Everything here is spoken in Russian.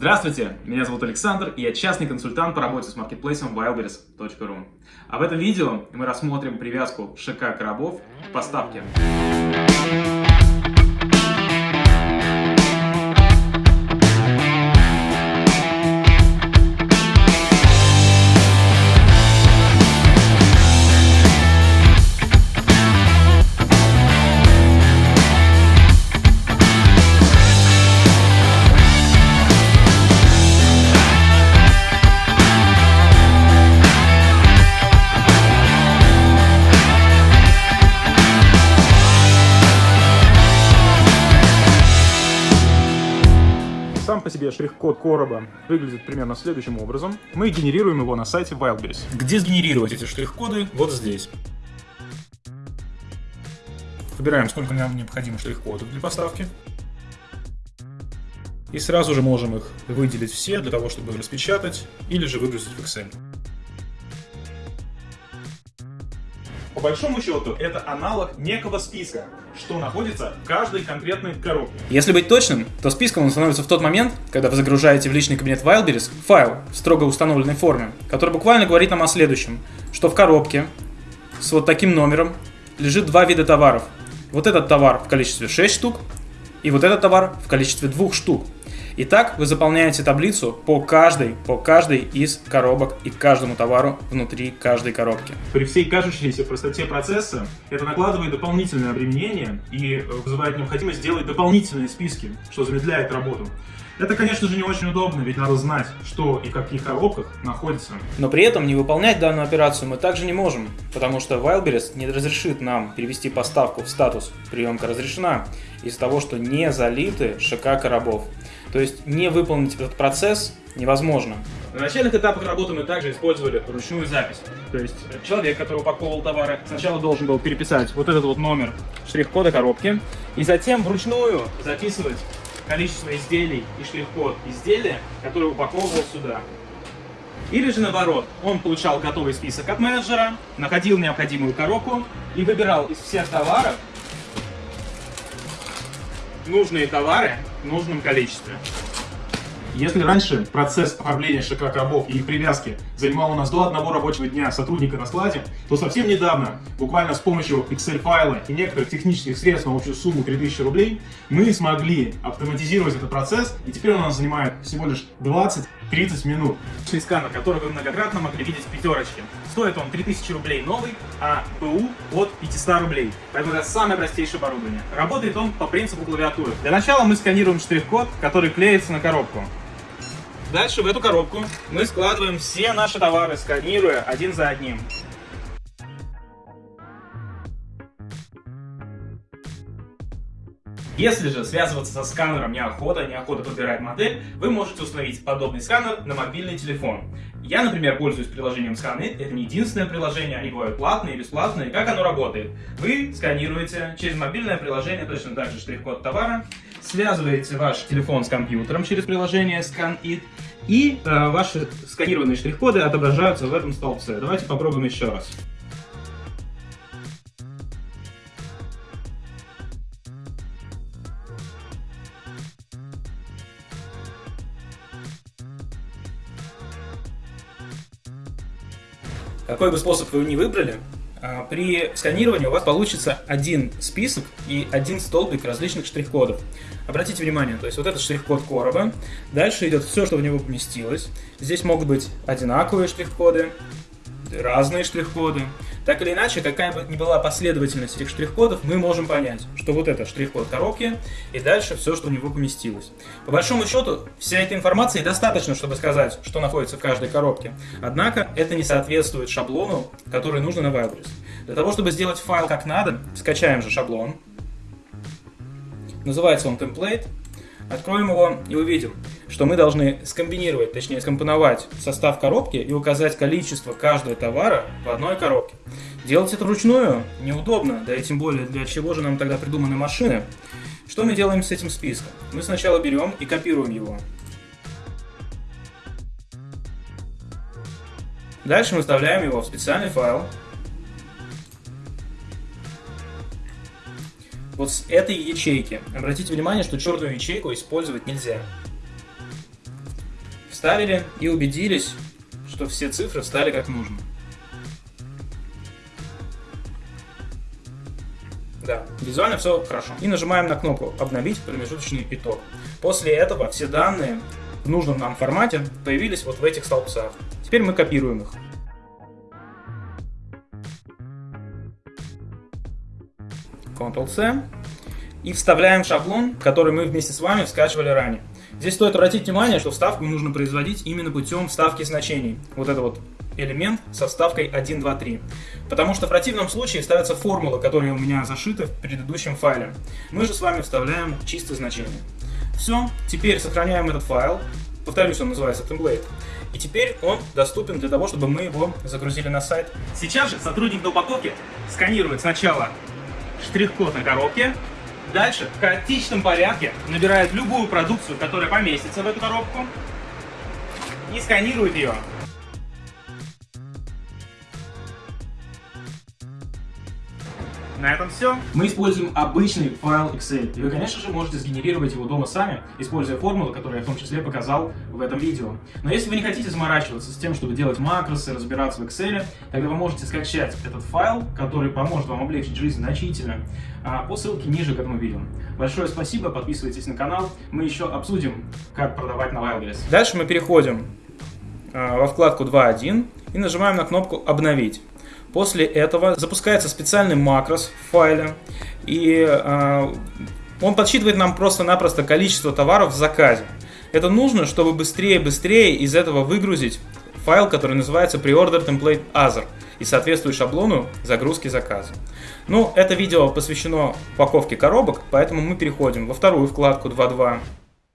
Здравствуйте, меня зовут Александр, и я частный консультант по работе с маркетплейсом wildberries.ru. А в этом видео мы рассмотрим привязку ШК коробов к поставке. По себе штрих-код короба выглядит примерно следующим образом. Мы генерируем его на сайте Wildberries. Где сгенерировать эти штрих-коды? Вот здесь. Выбираем, сколько нам необходимо штрих-кодов для поставки. И сразу же можем их выделить все для того, чтобы распечатать или же выгрузить в Excel. По большому счету, это аналог некого списка, что находится в каждой конкретной коробке. Если быть точным, то списком он становится в тот момент, когда вы загружаете в личный кабинет Wildberries файл в строго установленной форме, который буквально говорит нам о следующем, что в коробке с вот таким номером лежит два вида товаров. Вот этот товар в количестве 6 штук и вот этот товар в количестве 2 штук. Итак, вы заполняете таблицу по каждой, по каждой из коробок и каждому товару внутри каждой коробки. При всей кажущейся простоте процесса это накладывает дополнительное обременение и э, вызывает необходимость сделать дополнительные списки, что замедляет работу. Это, конечно же, не очень удобно, ведь надо знать, что и в каких коробках находится. Но при этом не выполнять данную операцию мы также не можем, потому что Wildberries не разрешит нам перевести поставку в статус «приемка разрешена» из-за того, что не залиты ШК коробов. То есть не выполнить этот процесс невозможно. На начальных этапах работы мы также использовали ручную запись. То есть человек, который упаковывал товары, сначала должен был переписать вот этот вот номер штрих-кода коробки, и затем вручную записывать количество изделий и штрих-код изделия, который упаковывал сюда. Или же наоборот, он получал готовый список от менеджера, находил необходимую коробку и выбирал из всех товаров нужные товары в нужном количестве. Если раньше процесс оформления ШК коробов и их привязки занимал у нас до одного рабочего дня сотрудника на складе, то совсем недавно, буквально с помощью Excel-файла и некоторых технических средств на общую сумму 3000 рублей, мы смогли автоматизировать этот процесс, и теперь он у нас занимает всего лишь 20-30 минут. Сканер, который вы многократно могли видеть в пятерочке. Стоит он 3000 рублей новый, а БУ от 500 рублей. Поэтому это самое простейшее оборудование. Работает он по принципу клавиатуры. Для начала мы сканируем штрих-код, который клеится на коробку. Дальше в эту коробку мы складываем все наши товары, сканируя один за одним. Если же связываться со сканером неохота, неохота подбирать модель, вы можете установить подобный сканер на мобильный телефон. Я, например, пользуюсь приложением Scanit. Это не единственное приложение, они бывают платные и бесплатные. Как оно работает? Вы сканируете через мобильное приложение, точно так же штрих-код товара, связываете ваш телефон с компьютером через приложение ScanIt, и э, ваши сканированные штрих-коды отображаются в этом столбце. Давайте попробуем еще раз. Какой бы способ вы ни выбрали, при сканировании у вас получится один список и один столбик различных штрих-кодов. Обратите внимание, то есть вот этот штрих-код короба, дальше идет все, что в него поместилось. Здесь могут быть одинаковые штрих-коды, разные штрих-коды. Так или иначе, какая бы ни была последовательность этих штрих-кодов, мы можем понять, что вот это штрих-код коробки, и дальше все, что в него поместилось. По большому счету, вся эта информация достаточно, чтобы сказать, что находится в каждой коробке. Однако, это не соответствует шаблону, который нужно на Wildberries. Для того, чтобы сделать файл как надо, скачаем же шаблон. Называется он template. Откроем его и увидим, что мы должны скомбинировать, точнее скомпоновать состав коробки и указать количество каждого товара в одной коробке. Делать это вручную неудобно, да и тем более для чего же нам тогда придуманы машины. Что мы делаем с этим списком? Мы сначала берем и копируем его. Дальше мы вставляем его в специальный файл, вот с этой ячейки. Обратите внимание, что черную ячейку использовать нельзя. Вставили и убедились, что все цифры встали как нужно. Да, визуально все хорошо. И нажимаем на кнопку «Обновить промежуточный итог». После этого все данные в нужном нам формате появились вот в этих столбцах. Теперь мы копируем их. Ctrl-C. И вставляем шаблон, который мы вместе с вами скачивали ранее. Здесь стоит обратить внимание, что вставку нужно производить именно путем вставки значений. Вот это вот элемент со вставкой 1, 2, 3. Потому что в противном случае ставятся формулы, которые у меня зашиты в предыдущем файле. Мы же с вами вставляем чистое значение. Все, теперь сохраняем этот файл. Повторюсь, он называется template. И теперь он доступен для того, чтобы мы его загрузили на сайт. Сейчас же сотрудник до упаковки сканирует сначала штрих-код на коробке, дальше в хаотичном порядке набирает любую продукцию, которая поместится в эту коробку, и сканирует ее. На этом все. Мы используем обычный файл Excel. И вы, конечно же, можете сгенерировать его дома сами, используя формулы, которые я в том числе показал в этом видео. Но если вы не хотите заморачиваться с тем, чтобы делать макросы, разбираться в Excel, тогда вы можете скачать этот файл, который поможет вам облегчить жизнь значительно, а, по ссылке ниже к этому видео. Большое спасибо, подписывайтесь на канал. Мы еще обсудим, как продавать на Wildberries. Дальше мы переходим а, во вкладку 2.1 и нажимаем на кнопку «Обновить». После этого запускается специальный макрос в файле, и э, он подсчитывает нам просто-напросто количество товаров в заказе. Это нужно, чтобы быстрее-быстрее из этого выгрузить файл, который называется Preorder Template Other и соответствует шаблону загрузки заказа. Ну, это видео посвящено упаковке коробок, поэтому мы переходим во вторую вкладку 2.2